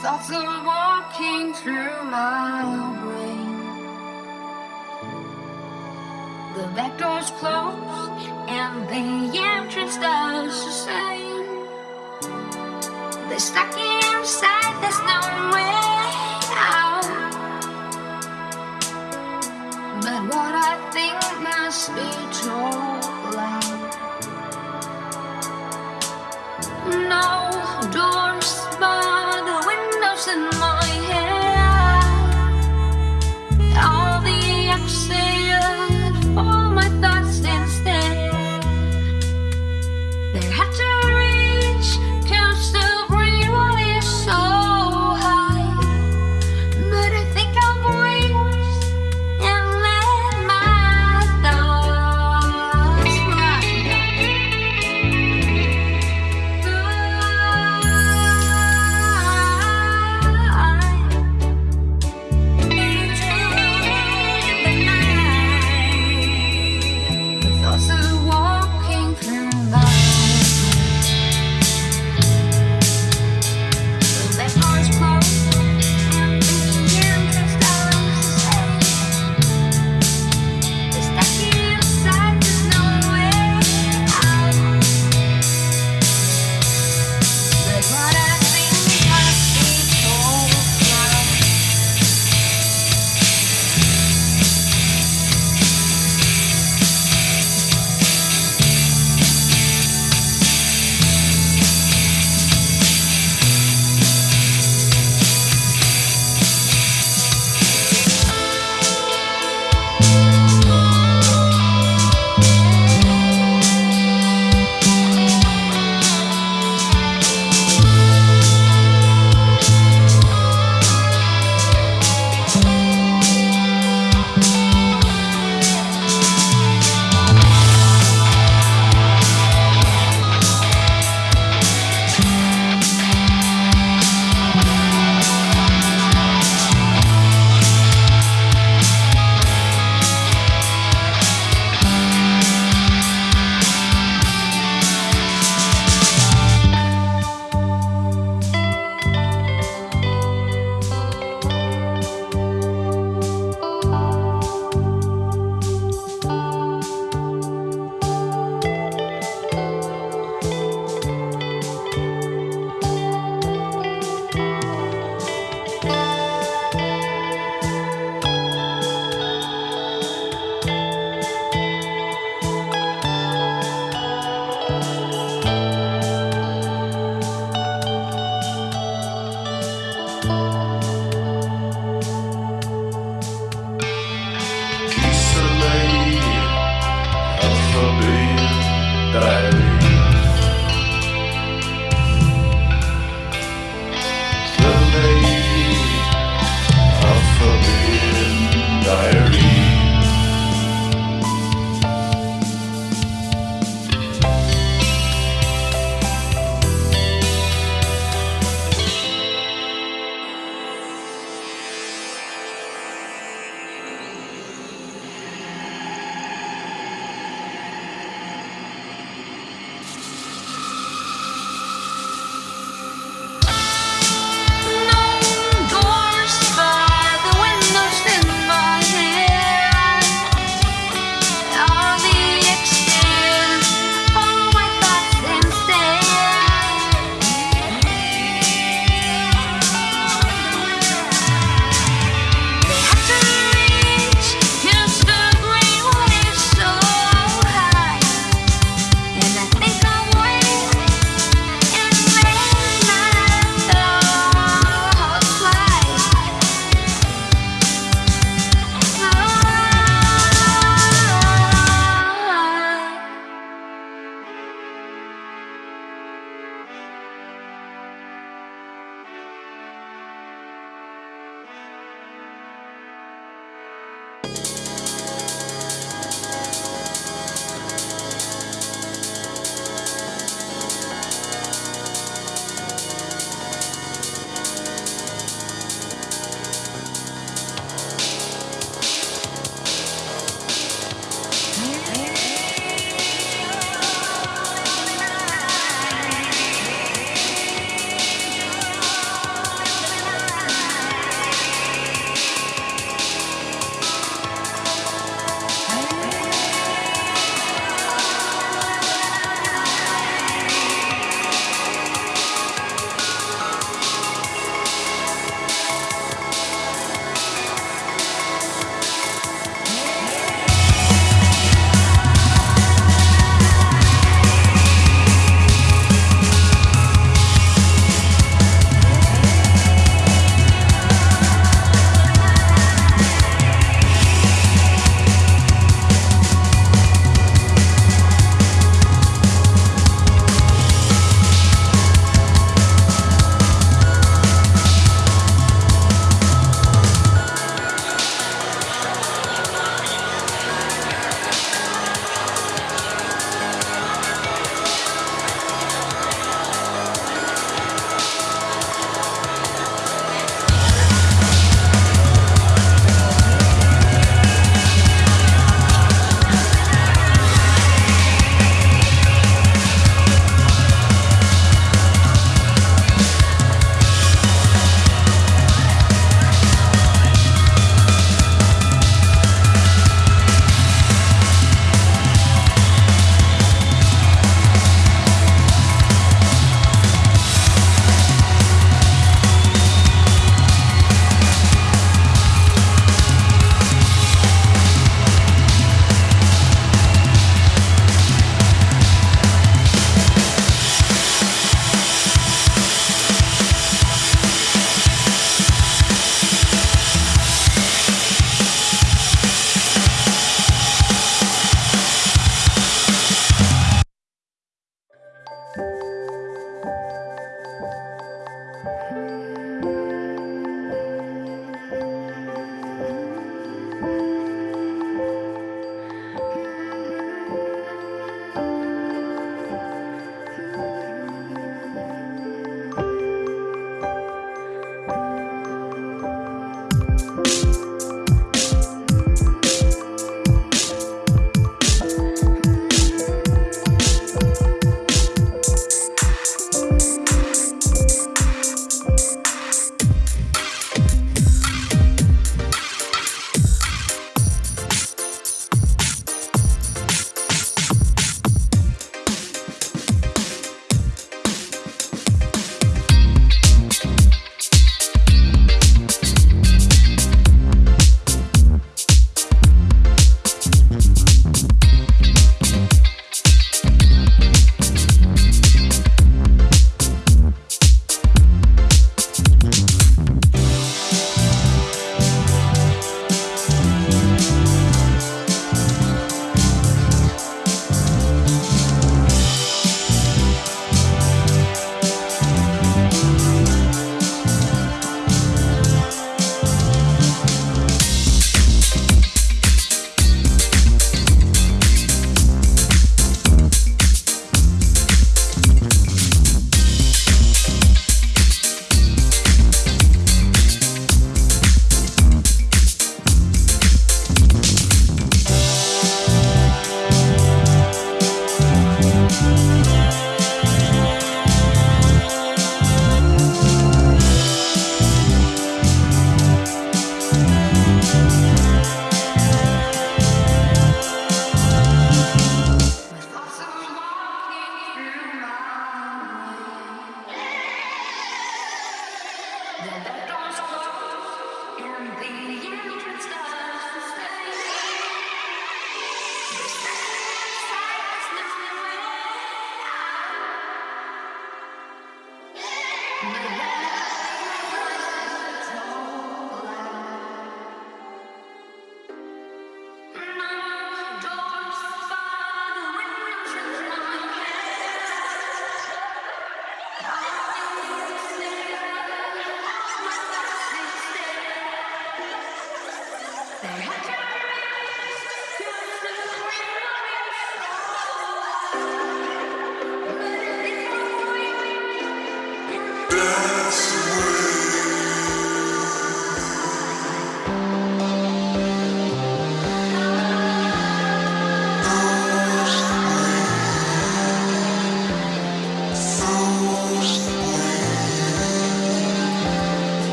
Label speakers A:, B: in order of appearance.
A: Thoughts are walking through my brain. The back door's closed and the entrance does the same. They're stuck inside, there's no